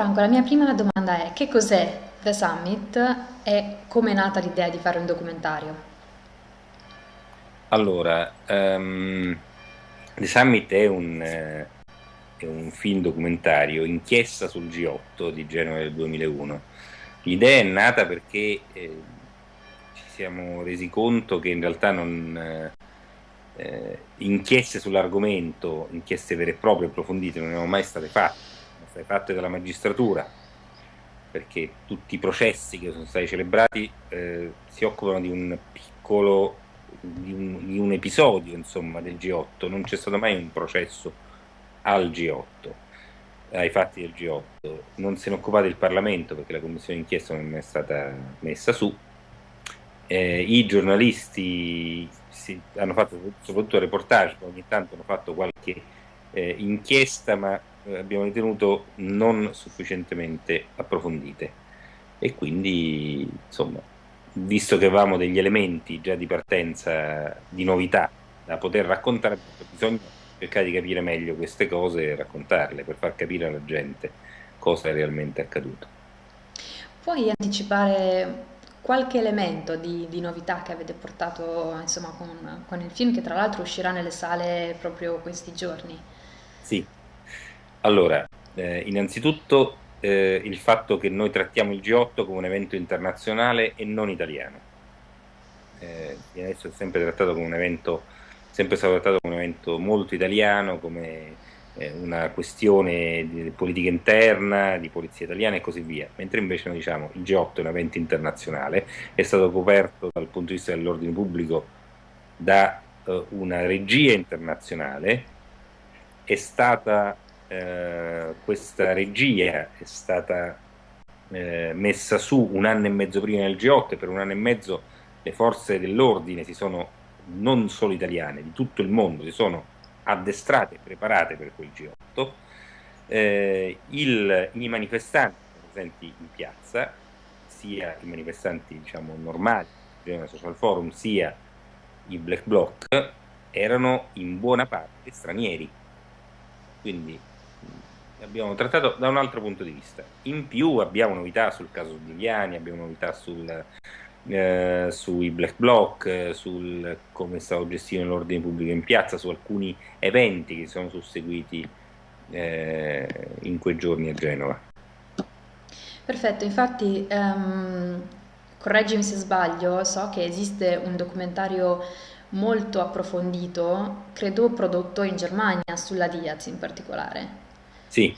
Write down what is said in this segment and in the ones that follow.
Franco, la mia prima domanda è che cos'è The Summit e come è nata l'idea di fare un documentario? Allora, ehm, The Summit è un, eh, è un film documentario, inchiesta sul G8 di Genova del 2001. L'idea è nata perché eh, ci siamo resi conto che in realtà non, eh, eh inchieste sull'argomento, inchieste vere e proprie, approfondite, non erano mai state fatte, state fatte dalla magistratura, perché tutti i processi che sono stati celebrati eh, si occupano di un piccolo di un, di un episodio insomma, del G8, non c'è stato mai un processo al G8 ai fatti del G8. Non se ne è occupato il Parlamento perché la commissione d'inchiesta non è stata messa su. Eh, I giornalisti si, hanno fatto soprattutto reportage, ogni tanto hanno fatto qualche eh, inchiesta, ma abbiamo ritenuto non sufficientemente approfondite. E quindi, insomma, visto che avevamo degli elementi già di partenza di novità da poter raccontare, bisogna cercare di capire meglio queste cose e raccontarle per far capire alla gente cosa è realmente accaduto. Puoi anticipare qualche elemento di, di novità che avete portato insomma, con, con, il film che tra l'altro uscirà nelle sale proprio questi giorni? Sì, allora, eh, innanzitutto eh, il fatto che noi trattiamo il G8 come un evento internazionale e non italiano. Eh, è sempre trattato come un evento, sempre stato trattato come un evento molto italiano, come eh, una questione di politica interna, di polizia italiana e così via, mentre invece noi diciamo il G8 è un evento internazionale, è stato coperto dal punto di vista dell'ordine pubblico da eh, una regia internazionale, è stata eh, questa regia è stata eh, messa su un anno e mezzo prima del G8 e per un anno e mezzo le forze dell'ordine si sono, non solo italiane, di tutto il mondo, si sono addestrate e preparate per quel G8. Eh, il, I manifestanti presenti in piazza, sia i manifestanti diciamo, normali, il Social Forum, sia i Black Bloc, erano in buona parte stranieri. Quindi abbiamo trattato da un altro punto di vista. In più abbiamo novità sul caso Giuliani, abbiamo novità sul, eh, sui black bloc, sul come è stato gestito l'ordine pubblico in piazza, su alcuni eventi che sono susseguiti eh, in quei giorni a Genova. Perfetto, infatti um, correggimi se sbaglio, so che esiste un documentario molto approfondito, credo prodotto in Germania, sulla Diaz in particolare. Sì.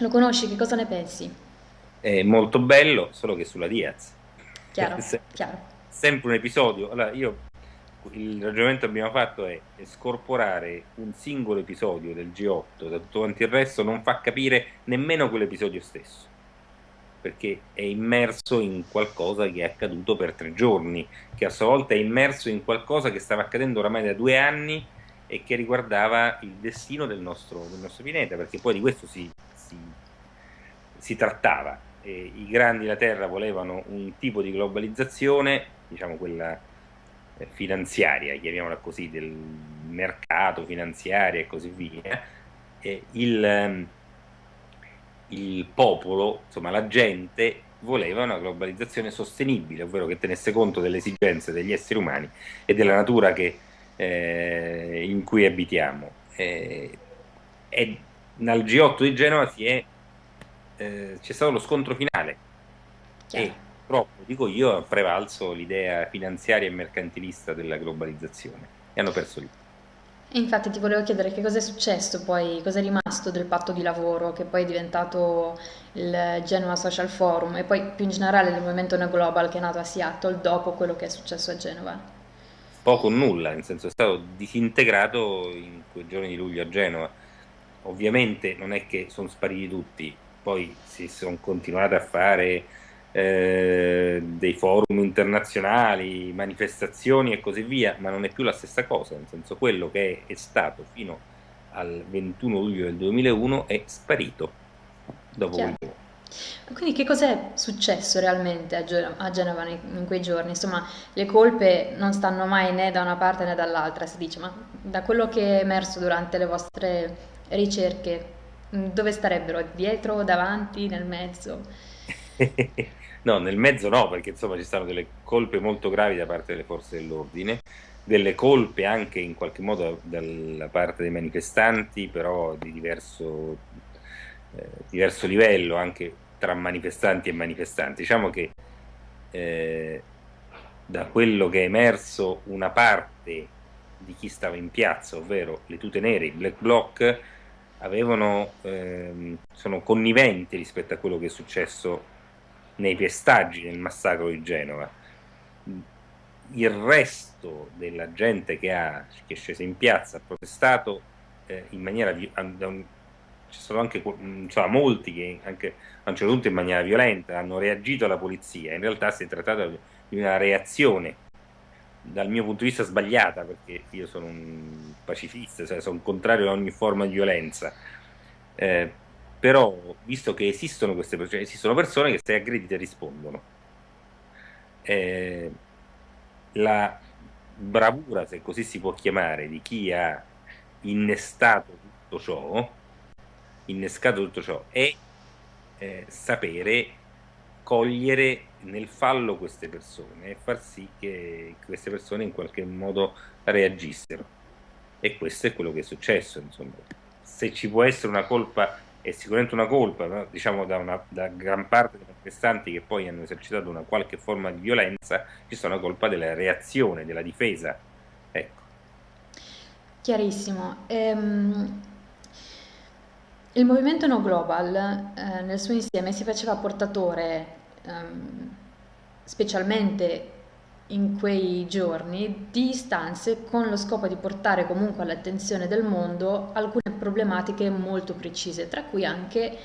Lo conosci, che cosa ne pensi? È molto bello, solo che sulla Diaz. Chiaro, chiaro. Sempre un episodio. Allora, io il ragionamento che abbiamo fatto è scorporare un singolo episodio del G8 da tutto quanto il resto non fa capire nemmeno quell'episodio stesso perché è immerso in qualcosa che è accaduto per tre giorni che a sua volta è immerso in qualcosa che stava accadendo oramai da due anni e che riguardava il destino del nostro, del nostro pianeta, perché poi di questo si, si, si trattava. E I grandi della Terra volevano un tipo di globalizzazione, diciamo quella eh, finanziaria, chiamiamola così, del mercato finanziario e così via. E il, ehm, il popolo, insomma la gente, voleva una globalizzazione sostenibile, ovvero che tenesse conto delle esigenze degli esseri umani e della natura che eh, in cui abitiamo. Eh, e nel G8 di Genova eh, c'è stato lo scontro finale Chiaro. e purtroppo, dico io, ha prevalso l'idea finanziaria e mercantilista della globalizzazione e hanno perso lì. Infatti ti volevo chiedere che cosa è successo poi, cosa è rimasto del patto di lavoro che poi è diventato il Genova Social Forum e poi più in generale il movimento Neo Global che è nato a Seattle dopo quello che è successo a Genova poco o nulla, nel senso è stato disintegrato in quei giorni di luglio a Genova. Ovviamente non è che sono spariti tutti, poi si sono continuati a fare eh, dei forum internazionali, manifestazioni e così via, ma non è più la stessa cosa, nel senso quello che è, stato fino al 21 luglio del 2001 è sparito dopo Chiaro. quel giorno. Quindi che cos'è successo realmente a Genova in quei giorni? Insomma, le colpe non stanno mai né da una parte né dall'altra, si dice, ma da quello che è emerso durante le vostre ricerche, dove starebbero? Dietro, davanti, nel mezzo? no, nel mezzo no, perché insomma ci stanno delle colpe molto gravi da parte delle forze dell'ordine, delle colpe anche in qualche modo dalla parte dei manifestanti, però di diverso, eh, diverso livello, anche tra manifestanti e manifestanti. Diciamo che eh, da quello che è emerso una parte di chi stava in piazza, ovvero le tute nere, i black bloc, avevano, ehm, sono conniventi rispetto a quello che è successo nei pestaggi nel massacro di Genova. Il resto della gente che, ha, che è scesa in piazza ha protestato eh, in maniera ci sono anche insomma, molti che anche a un certo punto in maniera violenta hanno reagito alla polizia, in realtà si è trattato di una reazione dal mio punto di vista sbagliata perché io sono un pacifista, cioè sono contrario a ogni forma di violenza. Eh, però, visto che esistono queste persone, cioè esistono persone che se aggredite rispondono. Eh, la bravura, se così si può chiamare, di chi ha innestato tutto ciò, innescato tutto ciò, è eh, sapere cogliere nel fallo queste persone e far sì che queste persone in qualche modo reagissero. E questo è quello che è successo. Insomma. Se ci può essere una colpa, è sicuramente una colpa, no? diciamo da, una, da, gran parte dei manifestanti che poi hanno esercitato una qualche forma di violenza, ci sono colpa della reazione, della difesa. Ecco. Chiarissimo. Ehm, il movimento No Global eh, nel suo insieme si faceva portatore, ehm, specialmente in quei giorni, di istanze con lo scopo di portare comunque all'attenzione del mondo alcune problematiche molto precise, tra cui anche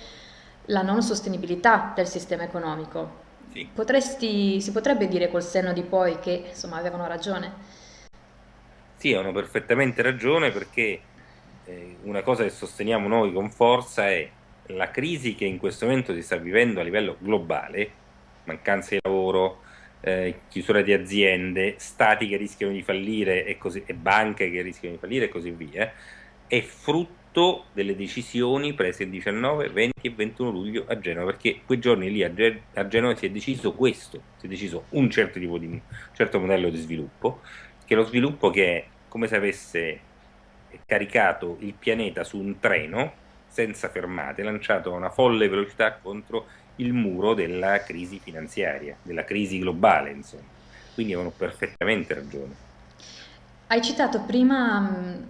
la non sostenibilità del sistema economico. Sì. Potresti, si potrebbe dire col senno di poi che insomma avevano ragione? Sì, hanno perfettamente ragione perché eh, una cosa che sosteniamo noi con forza è la crisi che in questo momento si sta vivendo a livello globale, mancanza di lavoro, eh, chiusura di aziende, stati che rischiano di fallire e, così, e banche che rischiano di fallire e così via, è frutto delle decisioni prese il 19, 20 e 21 luglio a Genova, perché quei giorni lì a, a Genova si è deciso questo, si è deciso un certo tipo di un certo modello di sviluppo, che è lo sviluppo che è come se avesse caricato il pianeta su un treno senza fermate, lanciato a una folle velocità contro il muro della crisi finanziaria, della crisi globale, insomma. Quindi avevano perfettamente ragione. Hai citato prima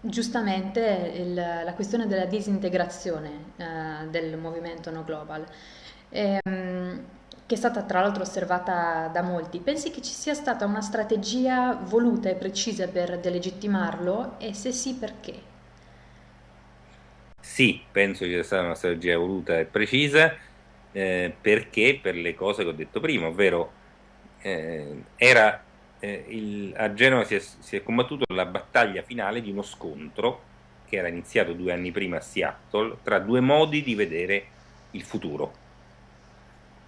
giustamente il, la questione della disintegrazione eh, del movimento No Global. E, ehm, che è stata tra l'altro osservata da molti, pensi che ci sia stata una strategia voluta e precisa per delegittimarlo e se sì perché? Sì, penso ci sia stata una strategia voluta e precisa eh, perché per le cose che ho detto prima, ovvero eh, era, eh, il, a Genova si è, si è combattuto la battaglia finale di uno scontro che era iniziato due anni prima a Seattle tra due modi di vedere il futuro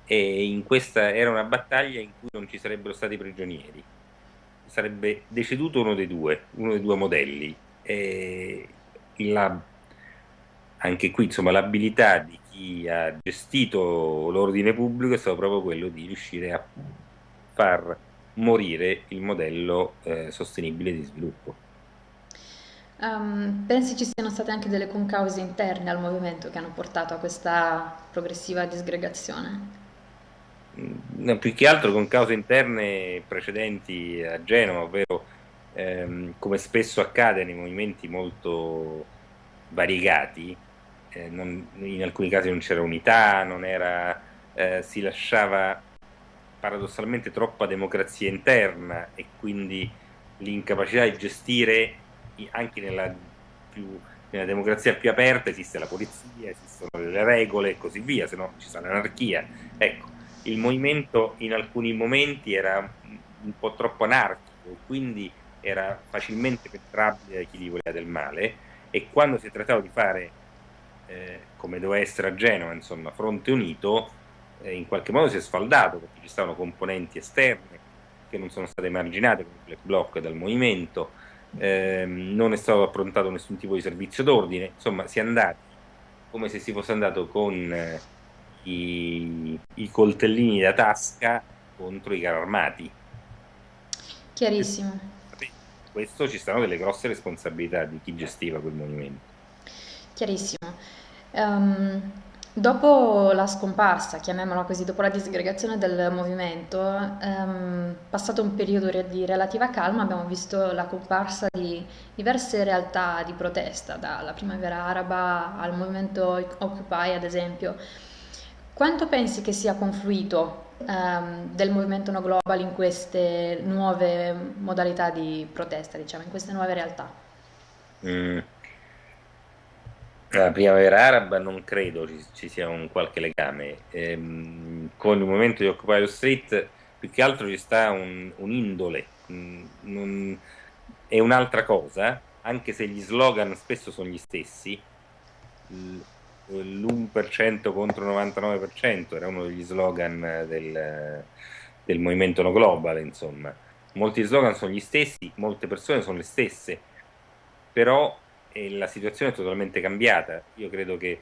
e in questa era una battaglia in cui non ci sarebbero stati prigionieri. Sarebbe deceduto uno dei due uno dei due modelli. La, anche qui insomma l'abilità di chi ha gestito l'ordine pubblico è stato proprio quello di riuscire a far morire il modello eh, sostenibile di sviluppo. Um, pensi ci siano state anche delle concause interne al movimento che hanno portato a questa progressiva disgregazione? Più che altro con cause interne precedenti a Genova, ovvero ehm, come spesso accade nei movimenti molto variegati, eh, non, in alcuni casi non c'era unità, non era, eh, si lasciava paradossalmente troppa democrazia interna e quindi l'incapacità di gestire anche nella, più, nella democrazia più aperta esiste la polizia, esistono le regole e così via, se no ci sarà l'anarchia. Ecco, il movimento in alcuni momenti era un po' troppo anarchico, quindi era facilmente penetrabile da chi gli voleva del male e quando si è trattato di fare, eh, come doveva essere a Genova, insomma, fronte unito, eh, in qualche modo si è sfaldato perché ci stavano componenti esterne che non sono state emarginate come il black bloc dal movimento, eh, non è stato approntato nessun tipo di servizio d'ordine, insomma si è andati come se si fosse andato con eh, i, i coltellini da tasca contro i carri armati. Chiarissimo. Questo ci stanno delle grosse responsabilità di chi gestiva quel movimento. Chiarissimo. Um, dopo la scomparsa, chiamiamola così, dopo la disgregazione del movimento, um, passato un periodo di relativa calma, abbiamo visto la comparsa di diverse realtà di protesta, dalla primavera araba al movimento Occupy, ad esempio. Quanto pensi che sia confluito um, del movimento No Global in queste nuove modalità di protesta, diciamo, in queste nuove realtà? Mm la primavera araba non credo ci, ci sia un qualche legame. Ehm, con il movimento di Occupy the Street più che altro ci sta un, un indole, un, è un'altra cosa, anche se gli slogan spesso sono gli stessi. L'1% contro il 99% era uno degli slogan del, del movimento no global, insomma. Molti slogan sono gli stessi, molte persone sono le stesse, però e la situazione è totalmente cambiata. Io credo che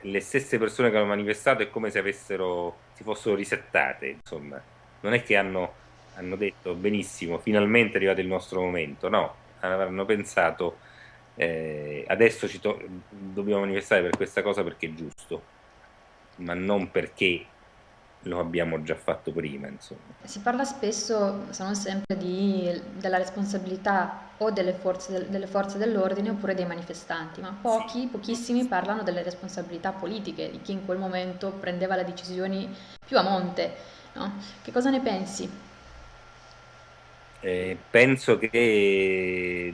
le stesse persone che hanno manifestato è come se avessero, si fossero risettate, insomma. Non è che hanno, hanno detto benissimo, finalmente è arrivato il nostro momento, no, hanno pensato eh, adesso dobbiamo manifestare per questa cosa perché è giusto, ma non perché lo abbiamo già fatto prima. Insomma. Si parla spesso, se non sempre, di, della responsabilità o delle forze, delle forze, dell'ordine oppure dei manifestanti, ma pochi, sì. pochissimi parlano delle responsabilità politiche, di chi in quel momento prendeva le decisioni più a monte. No? Che cosa ne pensi? Eh, penso che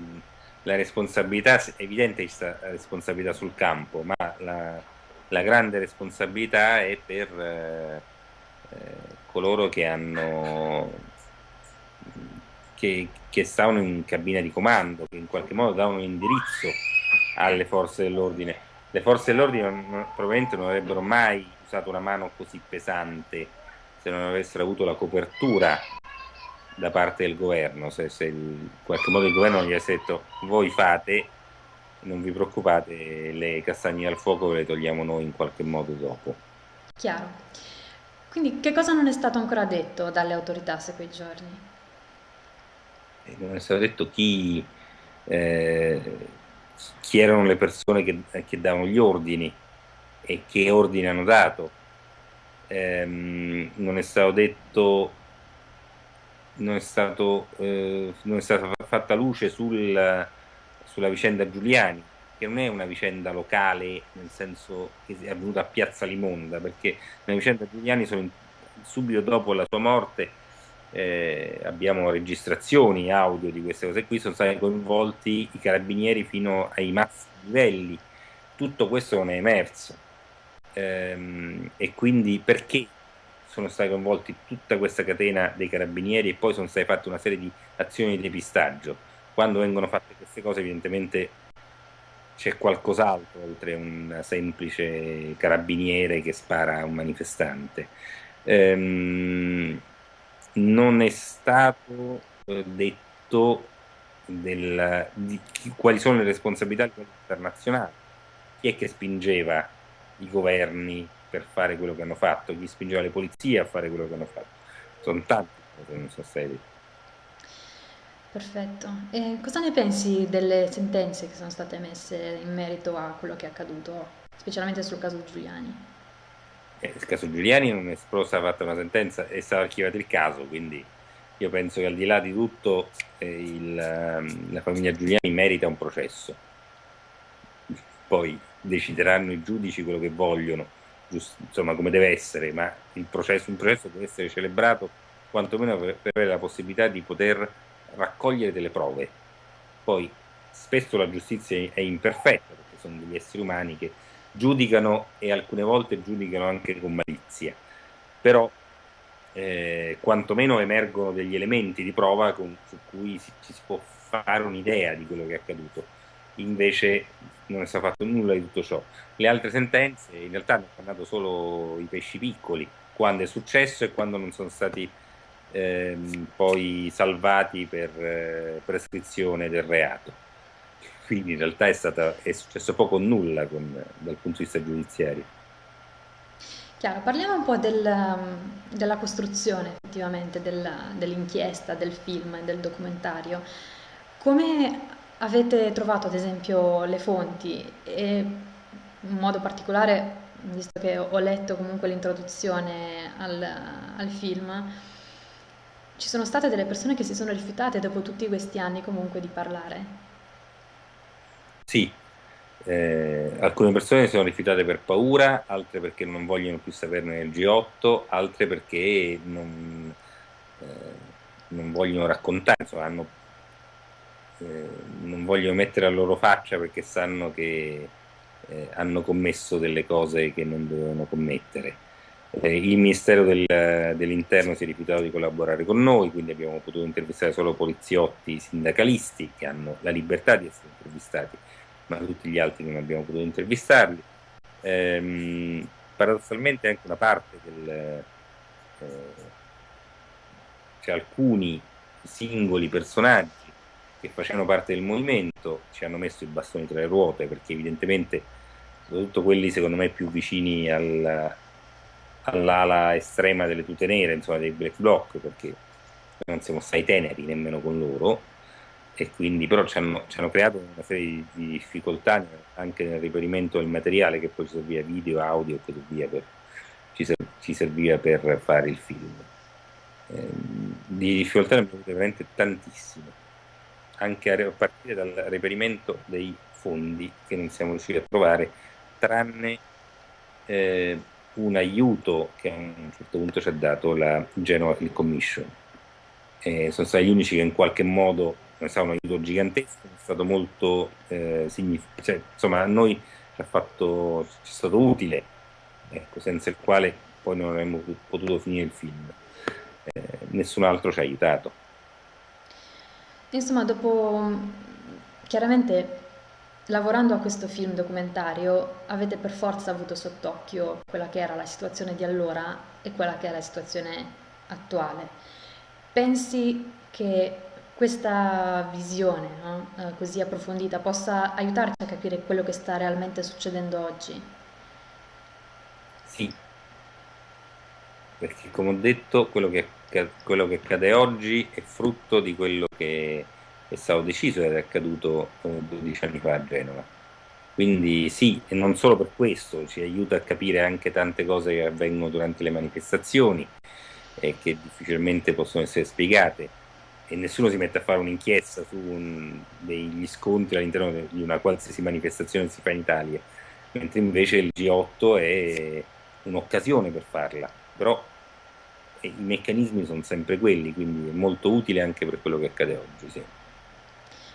la responsabilità, è evidente la responsabilità sul campo, ma la, la grande responsabilità è per... Eh, coloro che hanno che, che stavano in cabina di comando, che in qualche modo davano un indirizzo alle forze dell'ordine. Le forze dell'ordine probabilmente non avrebbero mai usato una mano così pesante se non avessero avuto la copertura da parte del governo, se, se in qualche modo il governo gli avesse detto voi fate, non vi preoccupate, le castagne al fuoco le togliamo noi in qualche modo dopo. Chiaro. Quindi che cosa non è stato ancora detto dalle autorità se quei giorni? Eh, non è stato detto chi, eh, chi erano le persone che, che, davano gli ordini e che ordini hanno dato. Eh, non è stato detto, non è, stato, eh, non è stata fatta luce sul, sulla vicenda Giuliani, che non è una vicenda locale nel senso che è avvenuta a Piazza Limonda, perché nella vicenda Giuliani in, subito dopo la sua morte eh, abbiamo registrazioni audio di queste cose qui, sono stati coinvolti i carabinieri fino ai massimi livelli, tutto questo non è emerso. Ehm, e quindi perché sono stati coinvolti tutta questa catena dei carabinieri e poi sono state fatte una serie di azioni di depistaggio. Quando vengono fatte queste cose evidentemente c'è qualcos'altro oltre un semplice carabiniere che spara a un manifestante. Ehm, non è stato eh, detto del, di chi, quali sono le responsabilità internazionali, chi è che spingeva i governi per fare quello che hanno fatto, chi spingeva le polizie a fare quello che hanno fatto. Sono tante cose non state dette. Perfetto. E cosa ne pensi delle sentenze che sono state emesse in merito a quello che è accaduto, specialmente sul caso Giuliani? Eh, il caso Giuliani non è stata fatta una sentenza, è stato archiviato il caso, quindi io penso che al di là di tutto eh, il, ehm, la famiglia Giuliani merita un processo. Poi decideranno i giudici quello che vogliono, giusto, insomma come deve essere, ma processo, un processo deve essere celebrato quantomeno per, per avere la possibilità di poter raccogliere delle prove. Poi spesso la giustizia è imperfetta perché sono degli esseri umani che giudicano e alcune volte giudicano anche con malizia, però eh, quantomeno emergono degli elementi di prova con, su cui si, ci si può fare un'idea di quello che è accaduto. Invece non è stato fatto nulla di tutto ciò. Le altre sentenze in realtà hanno parlato solo i pesci piccoli, quando è successo e quando non sono stati ehm, poi salvati per eh, prescrizione del reato. quindi in realtà è, stata, è successo poco o nulla con, dal punto di vista giudiziario. Chiaro, parliamo un po' del, della costruzione effettivamente dell'inchiesta, del film, del documentario. Come avete trovato ad esempio le fonti e in modo particolare, visto che ho letto comunque l'introduzione al, al film, ci sono state delle persone che si sono rifiutate dopo tutti questi anni comunque di parlare? Sì, eh, alcune persone si sono rifiutate per paura, altre perché non vogliono più saperne del G8, altre perché non, eh, non vogliono raccontare, insomma, hanno, eh, non vogliono mettere la loro faccia perché sanno che eh, hanno commesso delle cose che non dovevano commettere. Eh, il Ministero del, dell'Interno si è rifiutato di collaborare con noi, quindi abbiamo potuto intervistare solo poliziotti sindacalisti che hanno la libertà di essere intervistati ma tutti gli altri non abbiamo potuto intervistarli. Ehm, paradossalmente anche una parte del... Eh, cioè alcuni singoli personaggi che facevano parte del movimento ci hanno messo i bastoni tra le ruote perché evidentemente soprattutto quelli secondo me più vicini al, all'ala estrema delle tute nere, insomma dei black bloc perché non siamo stati teneri nemmeno con loro e quindi però ci hanno, ci hanno, creato una serie di difficoltà anche nel riperimento del materiale che poi ci serviva video, audio e così via per, ci, ci, serviva per fare il film. Eh, di difficoltà ne abbiamo avute veramente tantissime, anche a, partire dal reperimento dei fondi che non siamo riusciti a trovare, tranne eh, un aiuto che a un certo punto ci ha dato la Genova Film Commission. Eh, sono stati gli unici che in qualche modo è stato un aiuto gigantesco, è stato molto eh, significativo, cioè, insomma a noi ci, ha fatto, ci è stato utile, ecco, senza il quale poi non avremmo potuto finire il film. Eh, nessun altro ci ha aiutato. Insomma, dopo chiaramente lavorando a questo film documentario avete per forza avuto sott'occhio quella che era la situazione di allora e quella che è la situazione attuale. Pensi che questa visione no? eh, così approfondita possa aiutarci a capire quello che sta realmente succedendo oggi? Sì, perché come ho detto quello che, quello che accade oggi è frutto di quello che è stato deciso ed è accaduto 12 anni fa a Genova. Quindi sì, e non solo per questo, ci aiuta a capire anche tante cose che avvengono durante le manifestazioni e che difficilmente possono essere spiegate e nessuno si mette a fare un'inchiesta su un, degli scontri all'interno di una qualsiasi manifestazione che si fa in Italia, mentre invece il G8 è un'occasione per farla, però i meccanismi sono sempre quelli, quindi è molto utile anche per quello che accade oggi. Sì.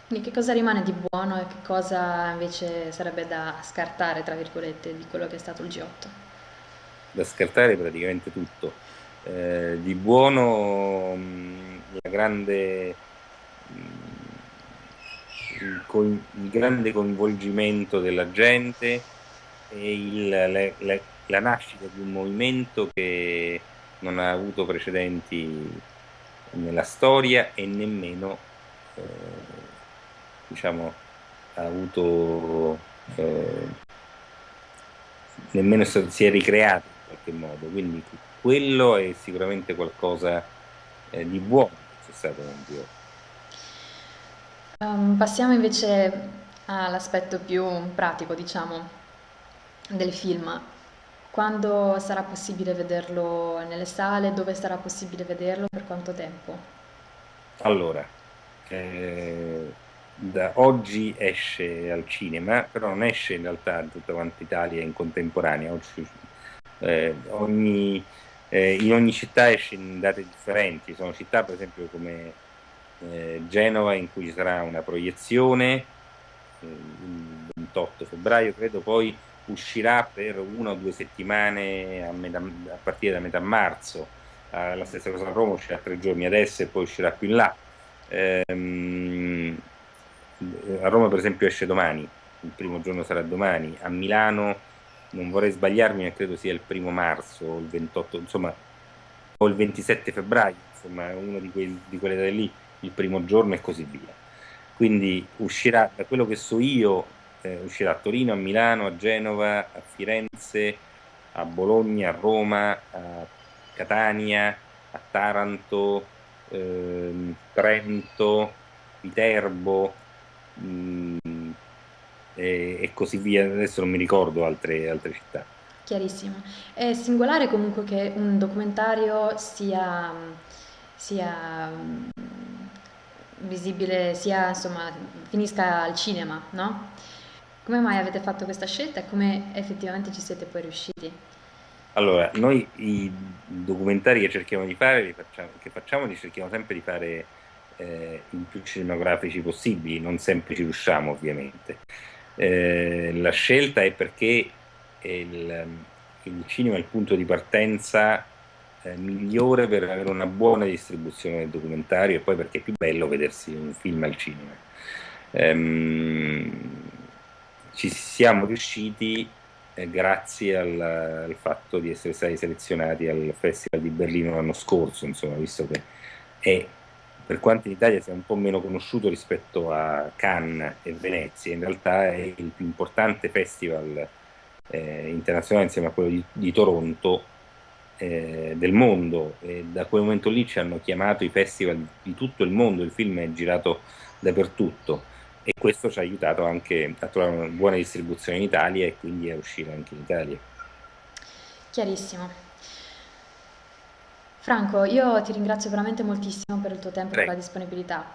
Quindi che cosa rimane di buono e che cosa invece sarebbe da scartare, tra virgolette, di quello che è stato il G8? Da scartare praticamente tutto. Eh, di buono mh, la grande, il, il, grande coinvolgimento della gente e il, le, le, la nascita di un movimento che non ha avuto precedenti nella storia e nemmeno eh, diciamo, ha avuto eh, nemmeno si è ricreato in qualche modo quindi quello è sicuramente qualcosa eh, di buono c'è stato nel Dio. Um, passiamo invece all'aspetto più pratico, diciamo, del film. Quando sarà possibile vederlo nelle sale? Dove sarà possibile vederlo? Per quanto tempo? Allora, eh, da oggi esce al cinema, però non esce in realtà in tutta quanta Italia in contemporanea. Oggi, eh, ogni eh, in ogni città esce in date differenti, sono città per esempio come eh, Genova in cui ci sarà una proiezione eh, il 28 febbraio credo, poi uscirà per una o due settimane a, metà, a partire da metà marzo, la stessa cosa a Roma uscirà tre giorni adesso e poi uscirà più in là. Ehm, a Roma per esempio esce domani, il primo giorno sarà domani, a Milano non vorrei sbagliarmi, ma credo sia il primo marzo il 28, insomma, o il 27 febbraio, insomma, uno di, quei, di quelle date lì, il primo giorno e così via. quindi uscirà, da quello che so io, eh, uscirà a Torino, a Milano, a Genova, a Firenze, a Bologna, a Roma, a Catania, a Taranto, ehm, Trento, Viterbo mh, mm, e, e, così via. Adesso non mi ricordo altre, altre città. Chiarissimo. È singolare comunque che un documentario sia, sia visibile, sia insomma finisca al cinema, no? Come mai avete fatto questa scelta e come effettivamente ci siete poi riusciti? Allora, noi i documentari che cerchiamo di fare, li facciamo, che facciamo, li cerchiamo sempre di fare eh, i più cinematografici possibili, non sempre ci riusciamo ovviamente. Eh, la scelta è perché il, il, cinema è il punto di partenza eh, migliore per avere una buona distribuzione del documentario e poi perché è più bello vedersi un film al cinema. Ehm, ci siamo riusciti eh, grazie al, al, fatto di essere stati selezionati al Festival di Berlino l'anno scorso, insomma, visto che è per quanto in Italia sia un po' meno conosciuto rispetto a Cannes e Venezia, in realtà è il più importante festival eh, internazionale insieme a quello di, di Toronto eh, del mondo. E da quel momento lì ci hanno chiamato i festival di tutto il mondo, il film è girato dappertutto e questo ci ha aiutato anche a trovare una buona distribuzione in Italia e quindi a uscire anche in Italia. Chiarissimo. Franco, io ti ringrazio veramente moltissimo per il tuo tempo e per la disponibilità.